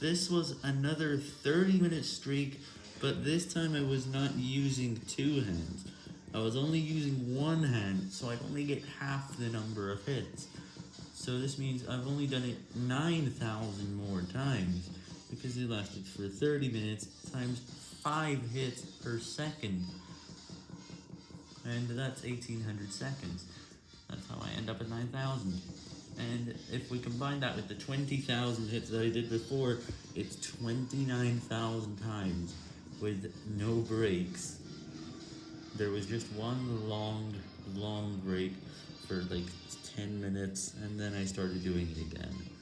This was another 30 minute streak, but this time I was not using two hands. I was only using one hand, so I'd only get half the number of hits. So this means I've only done it 9,000 more times, because it lasted for 30 minutes times 5 hits per second. And that's 1800 seconds. That's how I end up at 9,000. And if we combine that with the 20,000 hits that I did before, it's 29,000 times with no breaks. There was just one long, long break for like 10 minutes, and then I started doing it again.